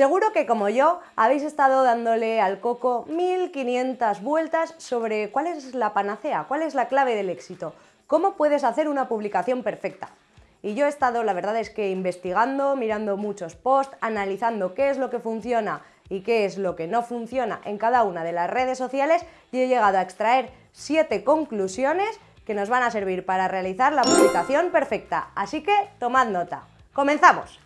Seguro que como yo habéis estado dándole al coco 1500 vueltas sobre cuál es la panacea, cuál es la clave del éxito, cómo puedes hacer una publicación perfecta. Y yo he estado, la verdad es que investigando, mirando muchos posts, analizando qué es lo que funciona y qué es lo que no funciona en cada una de las redes sociales y he llegado a extraer siete conclusiones que nos van a servir para realizar la publicación perfecta. Así que tomad nota. ¡Comenzamos!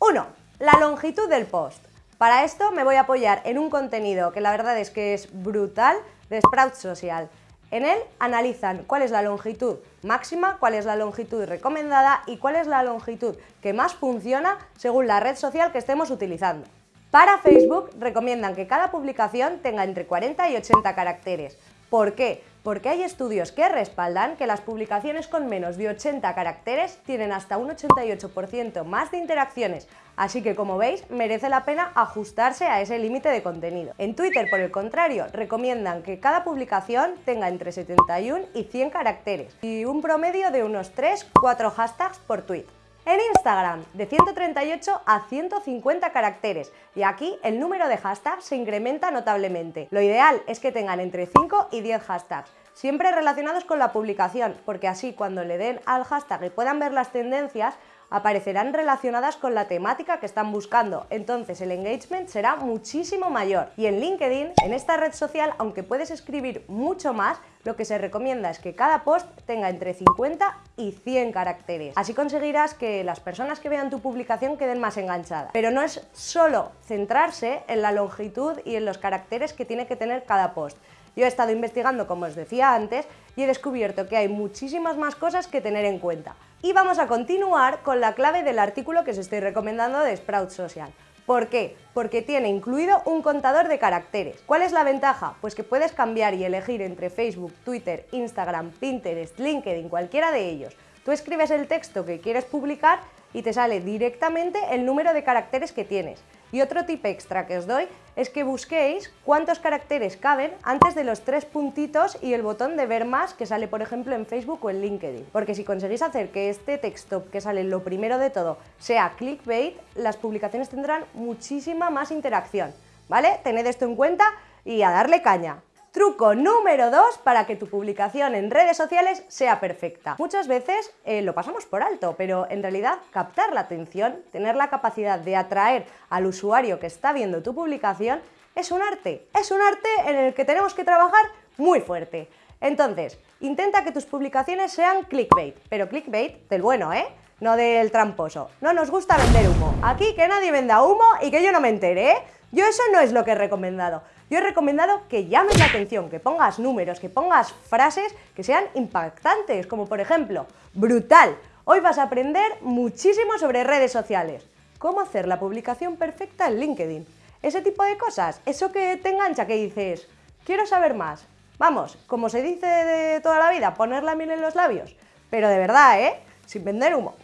1. La longitud del post. Para esto me voy a apoyar en un contenido que la verdad es que es brutal de Sprout Social. En él analizan cuál es la longitud máxima, cuál es la longitud recomendada y cuál es la longitud que más funciona según la red social que estemos utilizando. Para Facebook recomiendan que cada publicación tenga entre 40 y 80 caracteres. ¿Por qué? Porque hay estudios que respaldan que las publicaciones con menos de 80 caracteres tienen hasta un 88% más de interacciones, así que como veis merece la pena ajustarse a ese límite de contenido. En Twitter, por el contrario, recomiendan que cada publicación tenga entre 71 y 100 caracteres y un promedio de unos 3-4 hashtags por tweet. En Instagram, de 138 a 150 caracteres, y aquí el número de hashtags se incrementa notablemente. Lo ideal es que tengan entre 5 y 10 hashtags, siempre relacionados con la publicación, porque así cuando le den al hashtag y puedan ver las tendencias, aparecerán relacionadas con la temática que están buscando, entonces el engagement será muchísimo mayor. Y en LinkedIn, en esta red social, aunque puedes escribir mucho más, lo que se recomienda es que cada post tenga entre 50 y 100 caracteres. Así conseguirás que las personas que vean tu publicación queden más enganchadas. Pero no es solo centrarse en la longitud y en los caracteres que tiene que tener cada post. Yo he estado investigando, como os decía antes, y he descubierto que hay muchísimas más cosas que tener en cuenta. Y vamos a continuar con la clave del artículo que os estoy recomendando de Sprout Social. ¿Por qué? Porque tiene incluido un contador de caracteres. ¿Cuál es la ventaja? Pues que puedes cambiar y elegir entre Facebook, Twitter, Instagram, Pinterest, LinkedIn, cualquiera de ellos. Tú escribes el texto que quieres publicar y te sale directamente el número de caracteres que tienes. Y otro tip extra que os doy es que busquéis cuántos caracteres caben antes de los tres puntitos y el botón de ver más que sale por ejemplo en Facebook o en LinkedIn. Porque si conseguís hacer que este texto que sale lo primero de todo sea clickbait, las publicaciones tendrán muchísima más interacción. ¿Vale? Tened esto en cuenta y a darle caña. Truco número 2 para que tu publicación en redes sociales sea perfecta. Muchas veces eh, lo pasamos por alto, pero en realidad captar la atención, tener la capacidad de atraer al usuario que está viendo tu publicación, es un arte. Es un arte en el que tenemos que trabajar muy fuerte. Entonces, intenta que tus publicaciones sean clickbait, pero clickbait del bueno, ¿eh? No del tramposo. No nos gusta vender humo. Aquí que nadie venda humo y que yo no me entere, ¿eh? Yo eso no es lo que he recomendado. Yo he recomendado que llames la atención, que pongas números, que pongas frases que sean impactantes, como por ejemplo, brutal, hoy vas a aprender muchísimo sobre redes sociales. Cómo hacer la publicación perfecta en LinkedIn. Ese tipo de cosas, eso que te engancha, que dices, quiero saber más. Vamos, como se dice de toda la vida, poner la miel en los labios. Pero de verdad, ¿eh? Sin vender humo.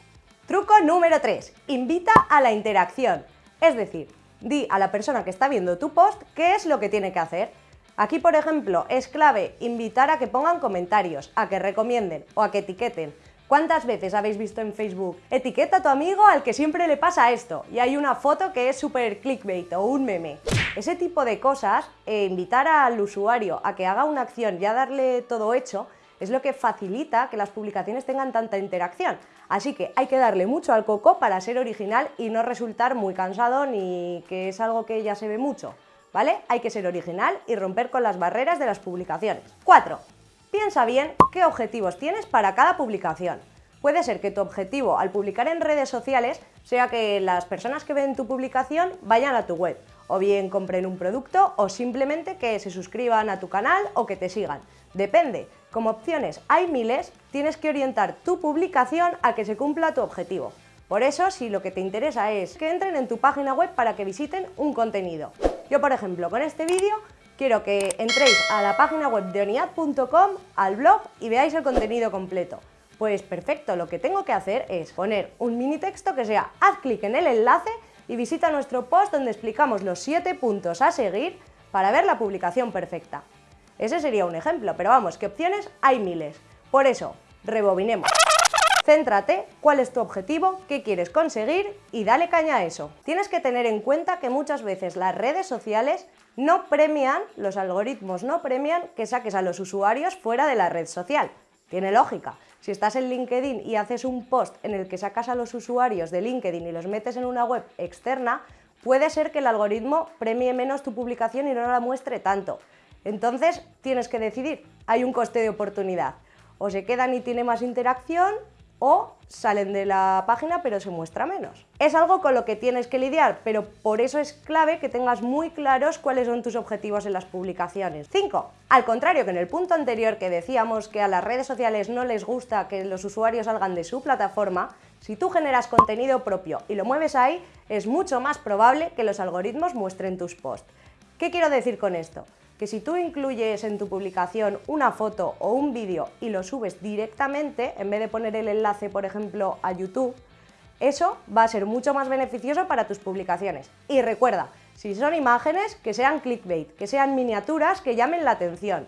Truco número 3. Invita a la interacción. Es decir, di a la persona que está viendo tu post qué es lo que tiene que hacer. Aquí, por ejemplo, es clave invitar a que pongan comentarios, a que recomienden o a que etiqueten. ¿Cuántas veces habéis visto en Facebook? Etiqueta a tu amigo al que siempre le pasa esto y hay una foto que es súper clickbait o un meme. Ese tipo de cosas, eh, invitar al usuario a que haga una acción y a darle todo hecho, es lo que facilita que las publicaciones tengan tanta interacción. Así que hay que darle mucho al coco para ser original y no resultar muy cansado ni que es algo que ya se ve mucho. ¿Vale? Hay que ser original y romper con las barreras de las publicaciones. 4. Piensa bien qué objetivos tienes para cada publicación. Puede ser que tu objetivo al publicar en redes sociales sea que las personas que ven tu publicación vayan a tu web, o bien compren un producto o simplemente que se suscriban a tu canal o que te sigan. Depende, como opciones hay miles, tienes que orientar tu publicación a que se cumpla tu objetivo. Por eso, si lo que te interesa es que entren en tu página web para que visiten un contenido. Yo, por ejemplo, con este vídeo quiero que entréis a la página web de oniad.com, al blog y veáis el contenido completo. Pues perfecto, lo que tengo que hacer es poner un mini texto que sea haz clic en el enlace y visita nuestro post donde explicamos los 7 puntos a seguir para ver la publicación perfecta. Ese sería un ejemplo, pero vamos, que opciones hay miles. Por eso, rebobinemos. Céntrate, cuál es tu objetivo, qué quieres conseguir y dale caña a eso. Tienes que tener en cuenta que muchas veces las redes sociales no premian, los algoritmos no premian que saques a los usuarios fuera de la red social. Tiene lógica. Si estás en LinkedIn y haces un post en el que sacas a los usuarios de LinkedIn y los metes en una web externa, puede ser que el algoritmo premie menos tu publicación y no la muestre tanto. Entonces tienes que decidir, hay un coste de oportunidad. O se quedan y tiene más interacción o salen de la página pero se muestra menos. Es algo con lo que tienes que lidiar, pero por eso es clave que tengas muy claros cuáles son tus objetivos en las publicaciones. 5. Al contrario que en el punto anterior que decíamos que a las redes sociales no les gusta que los usuarios salgan de su plataforma, si tú generas contenido propio y lo mueves ahí, es mucho más probable que los algoritmos muestren tus posts. ¿Qué quiero decir con esto? Que si tú incluyes en tu publicación una foto o un vídeo y lo subes directamente, en vez de poner el enlace, por ejemplo, a YouTube, eso va a ser mucho más beneficioso para tus publicaciones. Y recuerda, si son imágenes, que sean clickbait, que sean miniaturas que llamen la atención.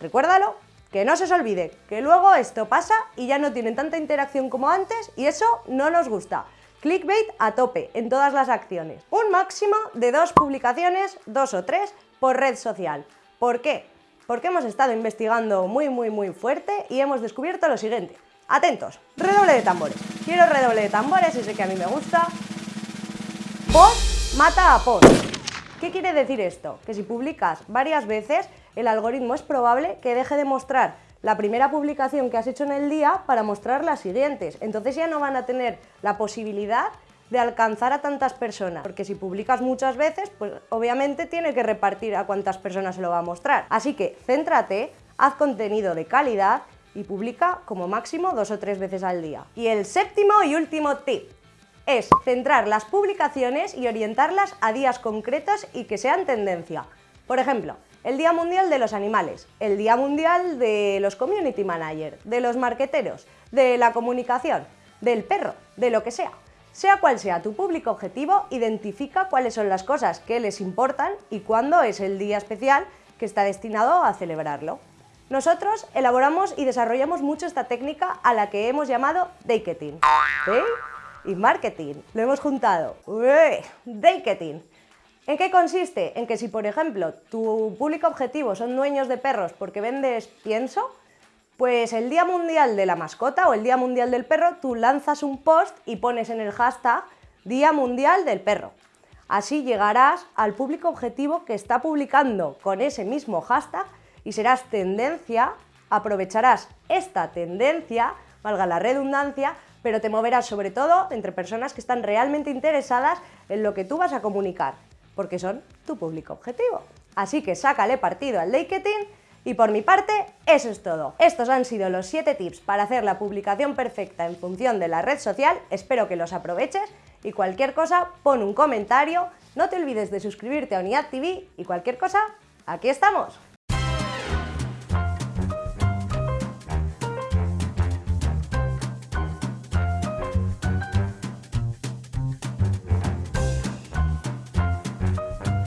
Recuérdalo, que no se os olvide, que luego esto pasa y ya no tienen tanta interacción como antes y eso no nos gusta. Clickbait a tope en todas las acciones. Un máximo de dos publicaciones, dos o tres, por red social. ¿Por qué? Porque hemos estado investigando muy muy muy fuerte y hemos descubierto lo siguiente. Atentos, redoble de tambores. Quiero redoble de tambores sé que a mí me gusta. Post mata a post. ¿Qué quiere decir esto? Que si publicas varias veces, el algoritmo es probable que deje de mostrar la primera publicación que has hecho en el día para mostrar las siguientes. Entonces ya no van a tener la posibilidad de alcanzar a tantas personas, porque si publicas muchas veces, pues obviamente tiene que repartir a cuántas personas se lo va a mostrar. Así que céntrate, haz contenido de calidad y publica como máximo dos o tres veces al día. Y el séptimo y último tip es centrar las publicaciones y orientarlas a días concretos y que sean tendencia. Por ejemplo, el Día Mundial de los Animales, el Día Mundial de los Community Managers, de los marqueteros, de la comunicación, del perro, de lo que sea. Sea cual sea tu público objetivo, identifica cuáles son las cosas que les importan y cuándo es el día especial que está destinado a celebrarlo. Nosotros elaboramos y desarrollamos mucho esta técnica a la que hemos llamado Daketing. Day y marketing. Lo hemos juntado. Daketing. ¿En qué consiste? En que si, por ejemplo, tu público objetivo son dueños de perros porque vendes pienso, pues el Día Mundial de la Mascota o el Día Mundial del Perro, tú lanzas un post y pones en el hashtag Día Mundial del Perro. Así llegarás al público objetivo que está publicando con ese mismo hashtag y serás tendencia, aprovecharás esta tendencia, valga la redundancia, pero te moverás sobre todo entre personas que están realmente interesadas en lo que tú vas a comunicar, porque son tu público objetivo. Así que sácale partido al marketing y por mi parte, eso es todo. Estos han sido los 7 tips para hacer la publicación perfecta en función de la red social, espero que los aproveches y cualquier cosa pon un comentario, no te olvides de suscribirte a Unidad TV y cualquier cosa, aquí estamos.